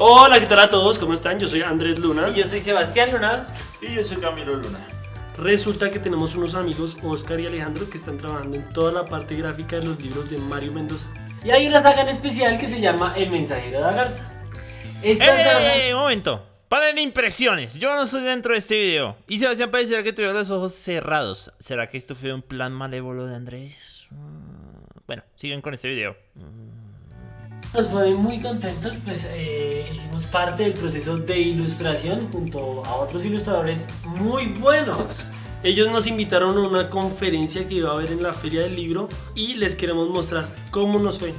Hola, ¿qué tal a todos? ¿Cómo están? Yo soy Andrés Luna. Y yo soy Sebastián Luna. Y yo soy Camilo Luna. Resulta que tenemos unos amigos, Oscar y Alejandro, que están trabajando en toda la parte gráfica de los libros de Mario Mendoza. Y hay una saga en especial que se llama El Mensajero de Agartha. Esta ¡Eh, saga... eh, eh, un momento! Paren impresiones. Yo no estoy dentro de este video. Y Sebastián parecerá que tuviera los ojos cerrados. ¿Será que esto fue un plan malévolo de Andrés? Mm, Bueno, siguen con este video. Nos ponen muy contentos, pues eh, hicimos parte del proceso de ilustración junto a otros ilustradores muy buenos. Ellos nos invitaron a una conferencia que iba a haber en la Feria del Libro y les queremos mostrar cómo nos fue.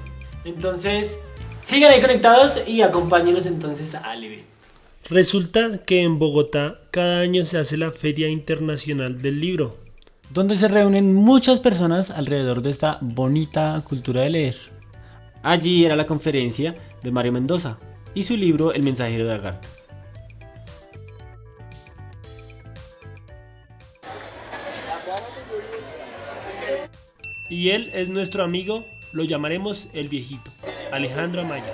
Entonces, sigan ahí conectados y acompáñenos entonces al evento. Resulta que en Bogotá cada año se hace la Feria Internacional del Libro. Donde se reúnen muchas personas alrededor de esta bonita cultura de leer. Allí era la conferencia de Mario Mendoza y su libro El Mensajero de Agartha. Y él es nuestro amigo, lo llamaremos el viejito, Alejandro Amaya.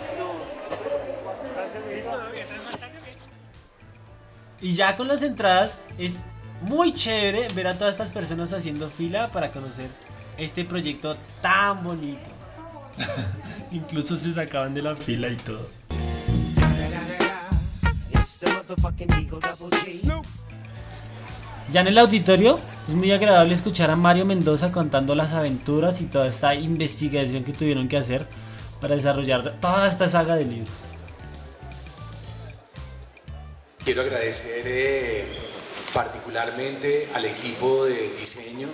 Y ya con las entradas es muy chévere ver a todas estas personas haciendo fila para conocer este proyecto tan bonito. Incluso se sacaban de la fila y todo. Ya en el auditorio es muy agradable escuchar a Mario Mendoza contando las aventuras y toda esta investigación que tuvieron que hacer para desarrollar toda esta saga de libros. Quiero agradecer eh, particularmente al equipo de diseño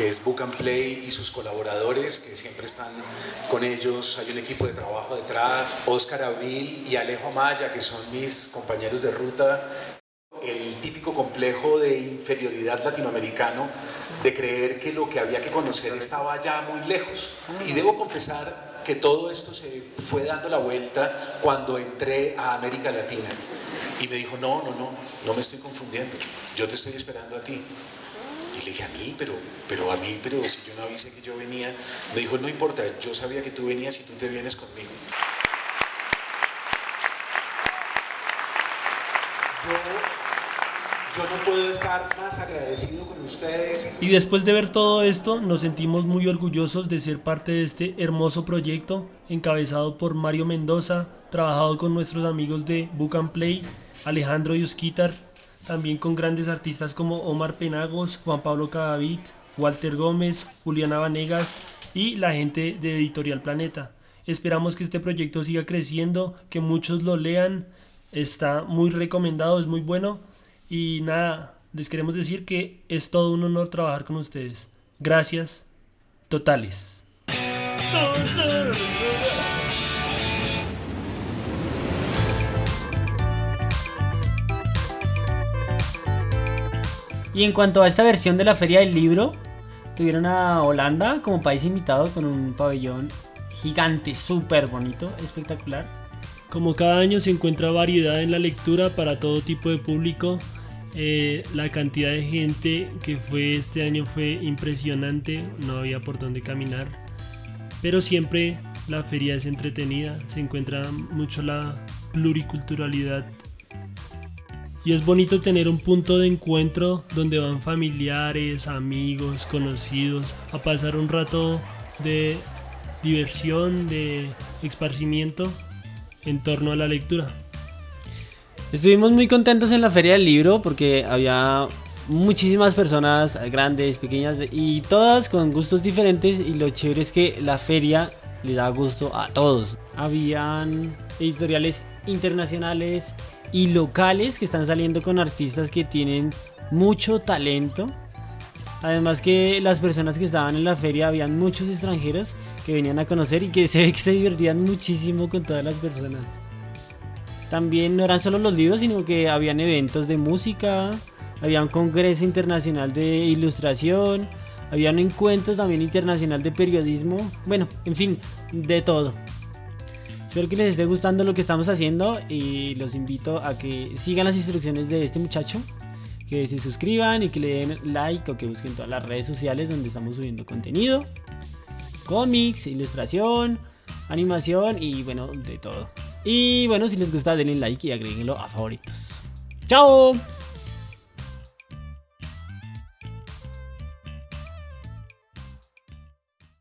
que es Book and Play y sus colaboradores que siempre están con ellos. Hay un equipo de trabajo detrás, Oscar Abril y Alejo Amaya que son mis compañeros de ruta. El típico complejo de inferioridad latinoamericano de creer que lo que había que conocer estaba ya muy lejos. Y debo confesar que todo esto se fue dando la vuelta cuando entré a América Latina. Y me dijo, no, no, no, no me estoy confundiendo, yo te estoy esperando a ti. Y le dije, a mí, pero, pero a mí, pero si yo no avisé que yo venía, me dijo, no importa, yo sabía que tú venías y tú te vienes conmigo. Yo, yo no puedo estar más agradecido con ustedes. Y después de ver todo esto, nos sentimos muy orgullosos de ser parte de este hermoso proyecto encabezado por Mario Mendoza, trabajado con nuestros amigos de Book and Play, Alejandro Yusquitar, también con grandes artistas como Omar Penagos, Juan Pablo Cadavid, Walter Gómez, Juliana Vanegas y la gente de Editorial Planeta. Esperamos que este proyecto siga creciendo, que muchos lo lean, está muy recomendado, es muy bueno y nada, les queremos decir que es todo un honor trabajar con ustedes. Gracias totales. Y en cuanto a esta versión de la Feria del Libro, tuvieron a Holanda como país invitado con un pabellón gigante, súper bonito, espectacular. Como cada año se encuentra variedad en la lectura para todo tipo de público. Eh, la cantidad de gente que fue este año fue impresionante, no había por dónde caminar. Pero siempre la feria es entretenida, se encuentra mucho la pluriculturalidad. Y es bonito tener un punto de encuentro donde van familiares, amigos, conocidos a pasar un rato de diversión, de esparcimiento en torno a la lectura. Estuvimos muy contentos en la Feria del Libro porque había muchísimas personas grandes, pequeñas y todas con gustos diferentes y lo chévere es que la feria le da gusto a todos. Habían editoriales internacionales y locales que están saliendo con artistas que tienen mucho talento. Además que las personas que estaban en la feria habían muchos extranjeros que venían a conocer y que se que se divertían muchísimo con todas las personas. También no eran solo los libros, sino que habían eventos de música, había un congreso internacional de ilustración, había un encuentro también internacional de periodismo, bueno, en fin, de todo. Espero que les esté gustando lo que estamos haciendo y los invito a que sigan las instrucciones de este muchacho, que se suscriban y que le den like o que busquen todas las redes sociales donde estamos subiendo contenido, cómics, ilustración, animación y bueno, de todo. Y bueno, si les gusta denle like y agréguenlo a favoritos. ¡Chao!